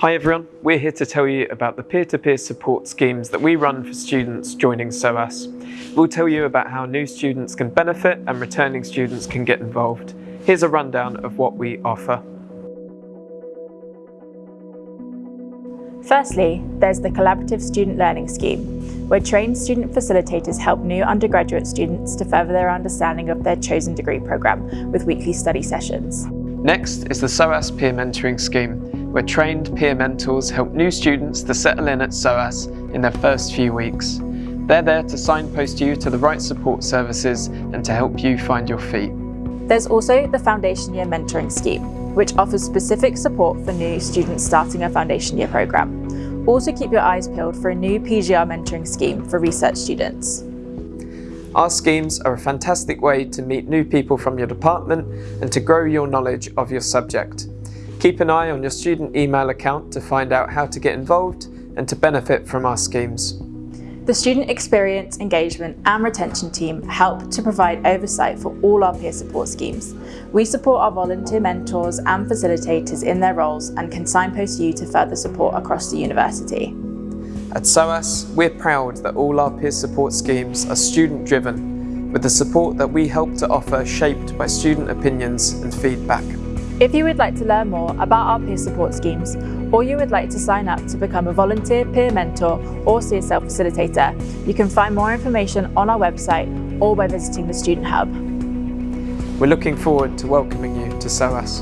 Hi everyone, we're here to tell you about the peer-to-peer -peer support schemes that we run for students joining SOAS. We'll tell you about how new students can benefit and returning students can get involved. Here's a rundown of what we offer. Firstly, there's the Collaborative Student Learning Scheme, where trained student facilitators help new undergraduate students to further their understanding of their chosen degree programme with weekly study sessions. Next is the SOAS Peer Mentoring Scheme, where trained peer mentors help new students to settle in at SOAS in their first few weeks. They're there to signpost you to the right support services and to help you find your feet. There's also the Foundation Year Mentoring Scheme, which offers specific support for new students starting a foundation year programme. Also keep your eyes peeled for a new PGR mentoring scheme for research students. Our schemes are a fantastic way to meet new people from your department and to grow your knowledge of your subject. Keep an eye on your student email account to find out how to get involved and to benefit from our schemes. The Student Experience, Engagement and Retention team help to provide oversight for all our peer support schemes. We support our volunteer mentors and facilitators in their roles and can signpost you to further support across the university. At SOAS, we're proud that all our peer support schemes are student-driven, with the support that we help to offer shaped by student opinions and feedback. If you would like to learn more about our peer support schemes, or you would like to sign up to become a volunteer peer mentor or CSL facilitator, you can find more information on our website or by visiting the Student Hub. We're looking forward to welcoming you to SOAS.